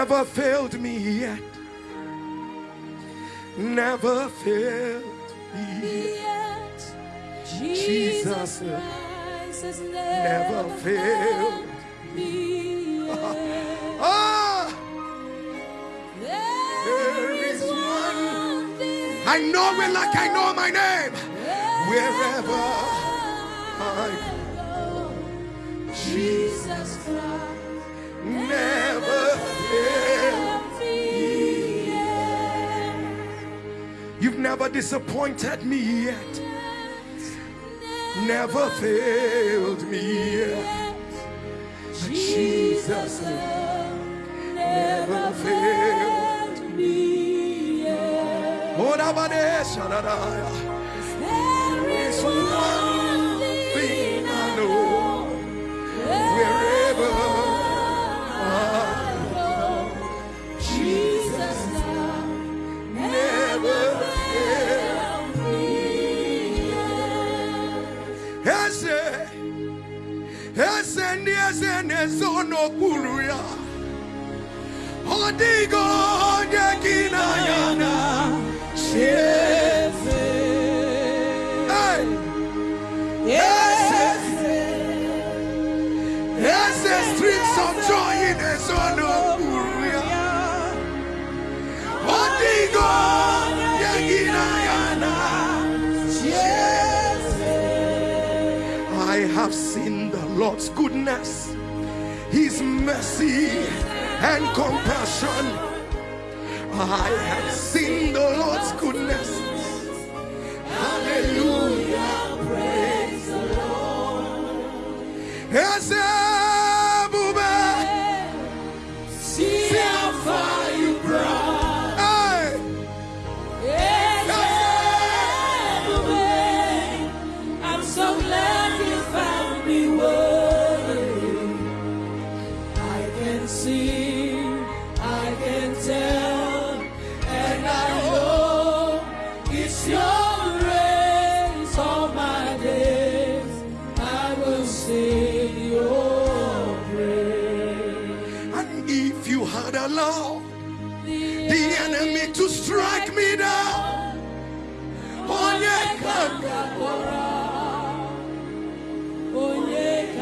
never failed me yet. Never failed me Yet Jesus Jesus Christ has Never never failed. me yet. Ah, There is one I know it like I know my name. Wherever disappointed me yet. Never failed me yet. Jesus never failed me yet. Oh, yet. Ese, ese ndi ese neso no kulu ya. Odigo onye kina yana. Hey, ese streets of joy in neso no kulu ya. Onye kina yana. I have seen the Lord's goodness, His mercy and compassion. I have seen the Lord's goodness. Hallelujah. Praise the Lord. The enemy to strike me down, onye ka if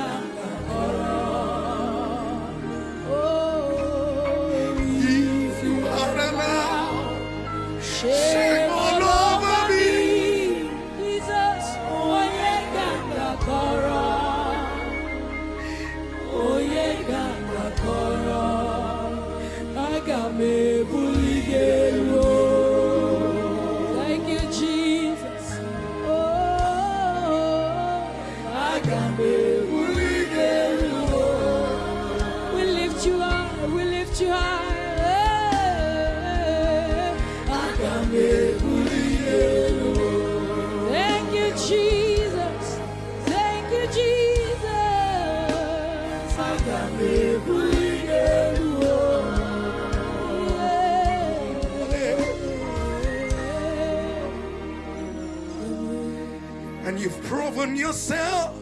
And you've proven yourself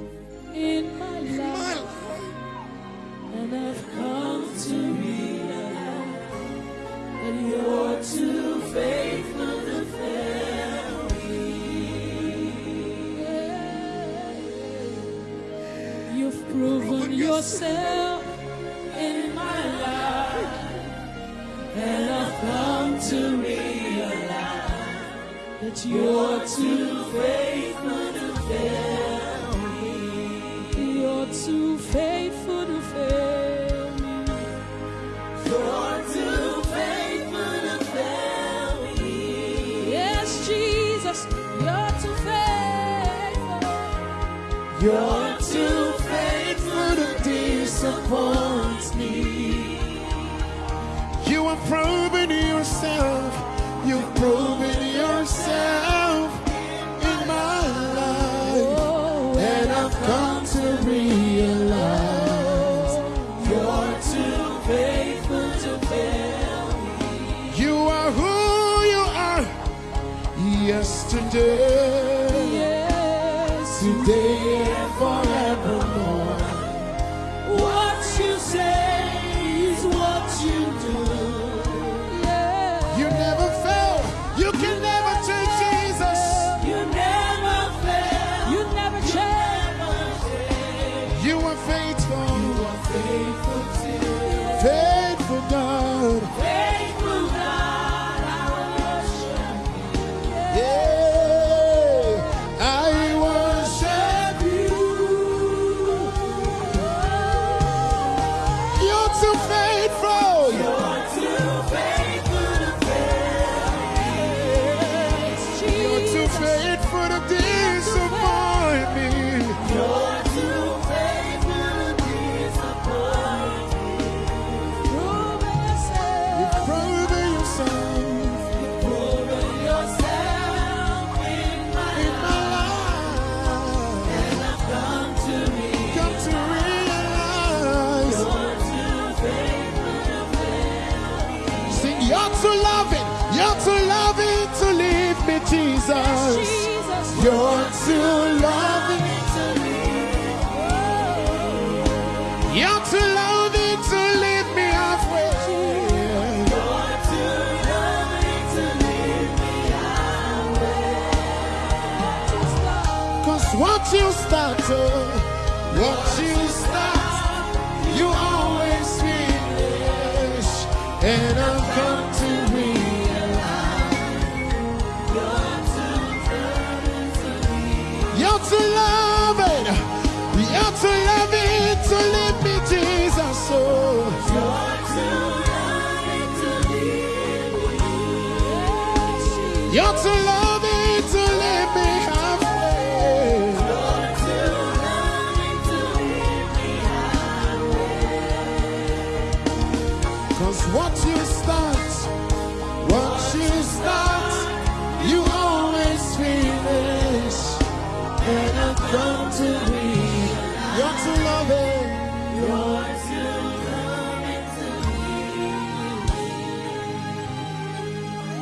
In my in my life, life. and I've come to realize that you're too faithful proven yourself in my life, and I've come to realize that you're too faithful to fail me. You're too faithful to fail me. You're too faithful to fail me. Yes, Jesus, you're too faithful. You're too disappoint me. You have proven yourself. You've proven yourself in my life. Oh, and I've come to realize You're too faithful to fail me. you are who you are. Yesterday, leave me, Jesus. Jesus. You're too loving. To leave me halfway. You're too loving to leave me halfway. Cause what you started, what you start, you always finish. And I've come you're too loving, you're too loving to leave me, Jesus. Oh, and I've come to